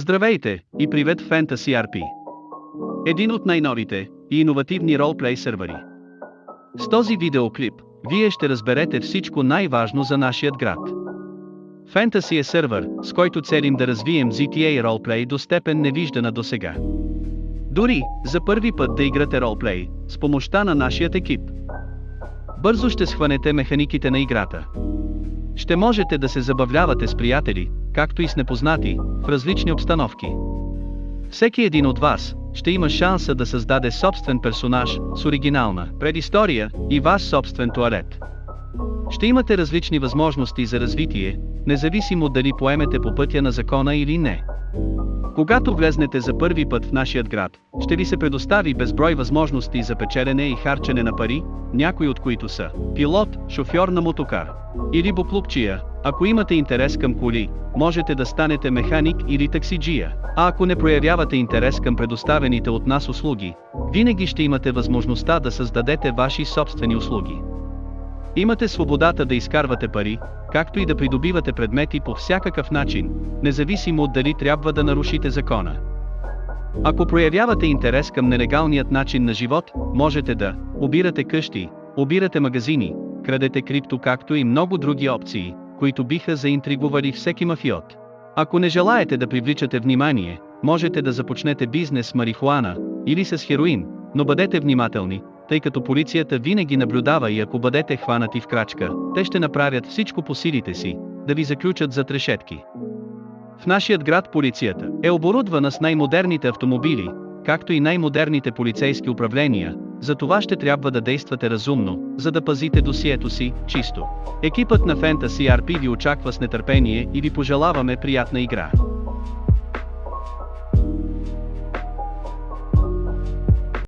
Здравейте и привет в Fantasy RP. Един от най-новите и иновативни ролплей сървъри. С този видеоклип, вие ще разберете всичко най-важно за нашият град. Fantasy е сървър, с който целим да развием GTA ролплей до степен невиждана до сега. Дори, за първи път да играте ролплей, с помощта на нашият екип. Бързо ще схванете механиките на играта. Ще можете да се забавлявате с приятели, както и с непознати, в различни обстановки. Всеки един от вас ще има шанса да създаде собствен персонаж с оригинална предистория и ваш собствен туалет. Ще имате различни възможности за развитие, независимо дали поемете по пътя на закона или не. Когато влезнете за първи път в нашият град, ще ви се предостави безброй възможности за печелене и харчене на пари, някои от които са пилот, шофьор на мотокар или буклупчия, ако имате интерес към коли, можете да станете механик или таксиджия, а ако не проявявате интерес към предоставените от нас услуги, винаги ще имате възможността да създадете ваши собствени услуги. Имате свободата да изкарвате пари, както и да придобивате предмети по всякакъв начин, независимо от дали трябва да нарушите закона. Ако проявявате интерес към нелегалният начин на живот, можете да обирате къщи, обирате магазини, крадете крипто както и много други опции, които биха заинтригували всеки мафиот. Ако не желаете да привличате внимание, можете да започнете бизнес с марихуана или с хероин, но бъдете внимателни, тъй като полицията винаги наблюдава и ако бъдете хванати в крачка, те ще направят всичко по силите си, да ви заключат за трешетки. В нашият град полицията е оборудвана с най-модерните автомобили, както и най-модерните полицейски управления, за това ще трябва да действате разумно, за да пазите досието си чисто. Екипът на Fantasy RP ви очаква с нетърпение и ви пожелаваме приятна игра.